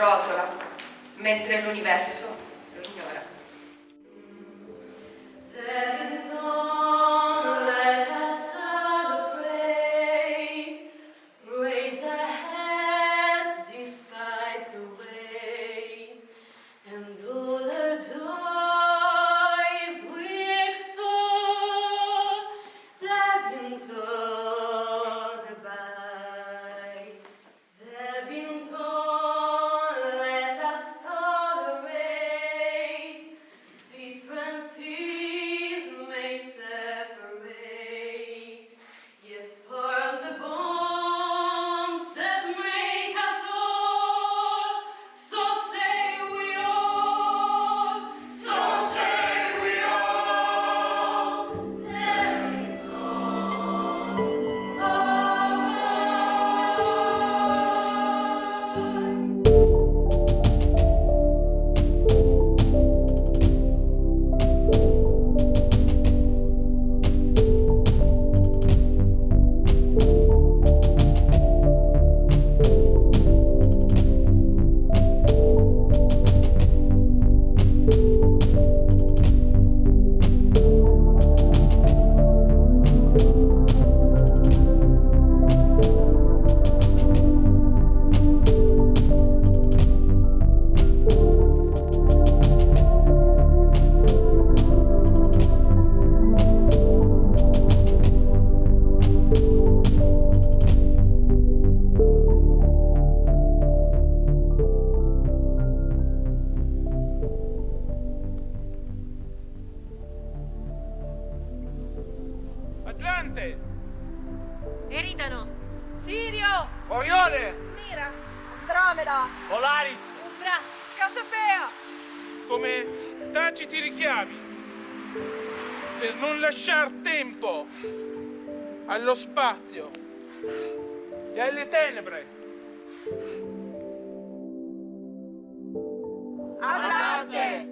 rotola mentre l'universo Eridano! Sirio, Orione! Mira, Andromeda, Polaris! Umbra, Cassiopeia, Come taciti richiami? Per non lasciar tempo allo spazio. E alle tenebre. Atlante,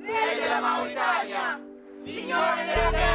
re della Mauritania, signore della terra,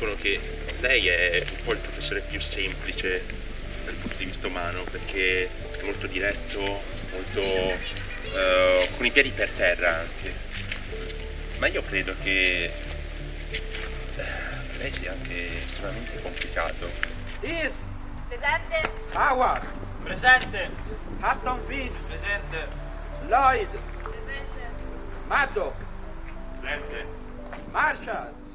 dicono che lei è un po' il professore più semplice dal punto di vista umano perché è molto diretto, molto eh, con i piedi per terra anche. Ma io credo che eh, lei sia anche estremamente complicato. Is Presente, Howard, Presente! Hatton Finch, Presente! Lloyd, presente, Maddock, Presente! Marshall.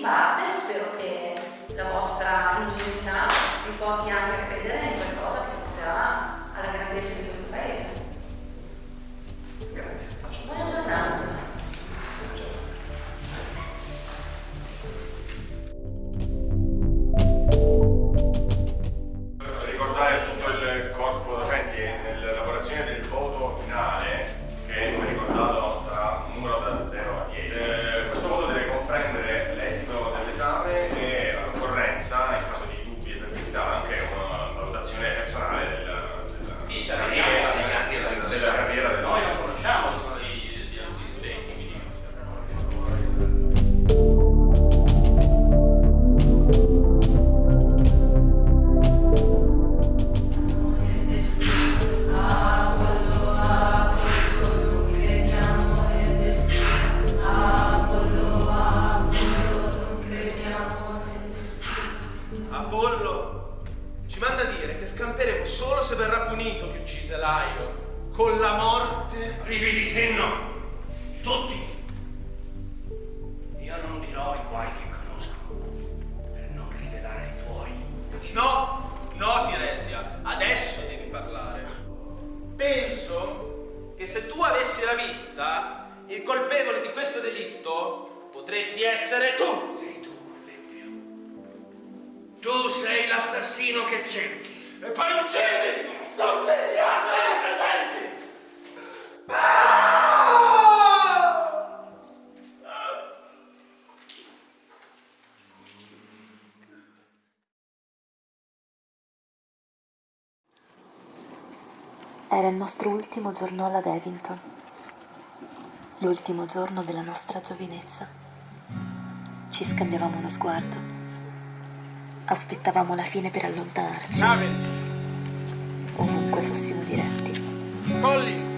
parte, spero che la vostra ingenuità vi porti anche a credere in qualcosa che porterà alla grandezza di questo paese. Grazie. Buona giornata. ricordare tutto il corpo docenti nella lavorazione del voto Apollo ci manda a dire che scamperemo solo se verrà punito chi uccise Laio con la morte. privi di senno, tutti. Io non dirò i guai che conosco, per non rivelare i tuoi. No, no, Tiresia, adesso devi parlare. Penso che se tu avessi la vista, il colpevole di questo delitto potresti essere tu. Cordebbio. Tu sei l'assassino che cerchi. E poi uccisi tutti gli altri presenti. Era il nostro ultimo giorno alla Devington, l'ultimo giorno della nostra giovinezza. Ci scambiavamo uno sguardo. Aspettavamo la fine per allontanarci, Nave, ovunque fossimo diretti. Colli,